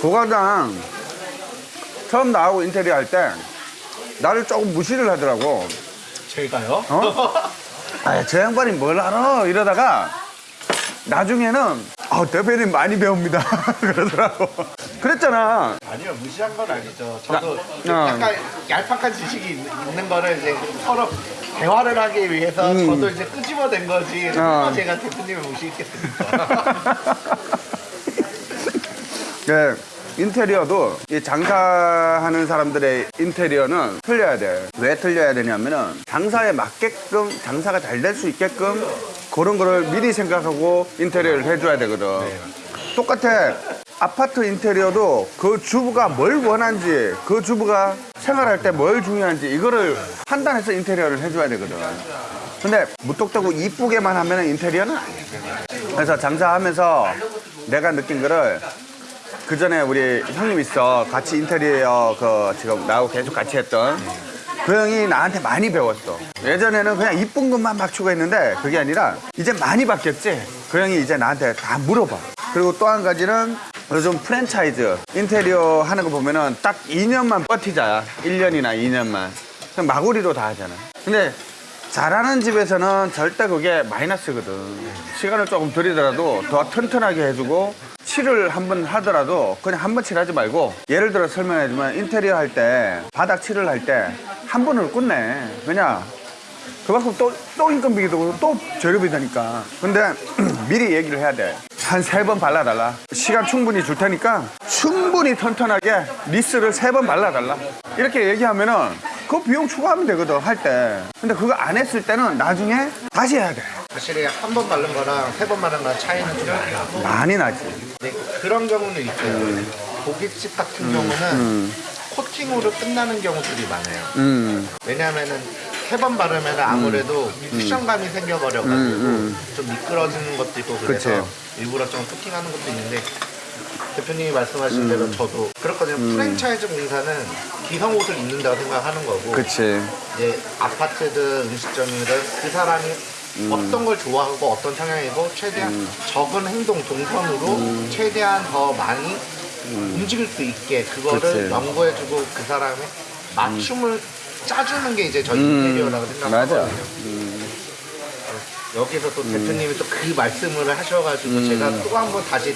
고과장 처음 나하고 인테리어 할 때 나를 조금 무시를 하더라고. 제가요? 어? 아, 저 양반이 뭘 알아? 이러다가 나중에는 아, 대표님 많이 배웁니다. 그러더라고. 그랬잖아. 아니요 무시한 건 아니죠. 저도 나- 어. 약간 얄팍한 지식이 있- 있는 거를 이제 서로 대화를 하기 위해서 음. 저도 이제 끄집어낸 거지. 어. 설마 제가 대표님을 무시했겠습니까? 네, 인테리어도 이 장사하는 사람들의 인테리어는 틀려야 돼. 왜 틀려야 되냐면은 장사에 맞게끔 장사가 잘 될 수 있게끔 그런 거를 미리 생각하고 인테리어를 해줘야 되거든. 똑같아. 아파트 인테리어도 그 주부가 뭘 원하는지 그 주부가 생활할 때 뭘 중요한지 이거를 판단해서 인테리어를 해줘야 되거든. 근데 무턱대고 이쁘게만 하면 인테리어는 아니야. 그래서 장사하면서 내가 느낀 거를 그 전에 우리 형님 있어. 같이 인테리어 그 지금 나하고 계속 같이 했던. 그 형이 나한테 많이 배웠어. 예전에는 그냥 이쁜 것만 막 추구했는데 그게 아니라 이제 많이 바뀌었지. 그 형이 이제 나한테 다 물어봐. 그리고 또 한 가지는 요즘 프랜차이즈 인테리어 하는 거 보면은 딱 2년만 버티자. 1년이나 2년만. 그냥 마구리로 다 하잖아. 근데 잘하는 집에서는 절대 그게 마이너스거든. 시간을 조금 들이더라도 더 튼튼하게 해주고 칠을 한번 하더라도 그냥 한 번 칠하지 말고 예를 들어 설명해주면 인테리어 할 때 바닥 칠을 할 때 한 번을 끝내. 왜냐? 그만큼 또, 또 인건비도 그렇고 또 재료비 되니까. 근데 미리 얘기를 해야 돼. 한 세 번 발라달라. 시간 충분히 줄 테니까 충분히 튼튼하게 리스를 세 번 발라달라. 이렇게 얘기하면은 그 비용 추가하면 되거든, 할 때. 근데 그거 안 했을 때는 나중에 다시 해야 돼. 사실 한 번 바른 거랑 세 번 바른 거랑 차이는 좀 나요. 많이 나지. 네, 그런 경우는 있어요. 고깃집 같은 경우는 코팅으로 끝나는 경우들이 많아요. 음, 왜냐하면은 세 번 바르면 아무래도 쿠션감이 생겨버려가지고 음, 좀 미끄러지는 것도 있고 그래서 그치. 일부러 좀 코팅하는 것도 있는데 대표님이 말씀하신 대로 저도 그렇거든요. 프랜차이즈 공사는 기성 옷을 입는다고 생각하는 거고 그치. 이제 아파트든 음식점이든 그 사람이 어떤 걸 좋아하고 어떤 성향이고 최대한 적은 행동 동선으로 최대한 더 많이 움직일 수 있게 그거를 그치. 연구해주고 그 사람의 맞춤을 짜주는 게 이제 저희 인테리어라고 맞아. 생각하거든요. 여기서 또 대표님이 또 그 말씀을 하셔가지고 제가 또 한 번 다시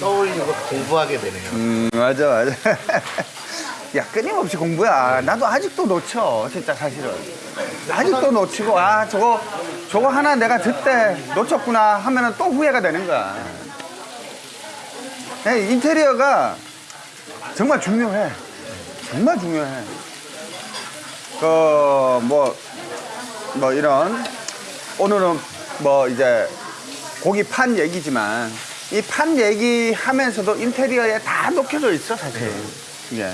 떠올리고 공부하게 되네요. 음, 맞아, 맞아. 야, 끊임없이 공부야. 나도 아직도 놓쳐, 진짜 사실은. 아직도 놓치고, 아, 저거, 저거 하나 내가 듣때 놓쳤구나 하면은 또 후회가 되는 거야. 야, 인테리어가 정말 중요해. 정말 중요해. 그, 뭐, 뭐 이런, 오늘은 뭐 이제 고기 판 얘기지만 이 판 얘기 하면서도 인테리어에 다 녹혀져 있어, 사실. 예.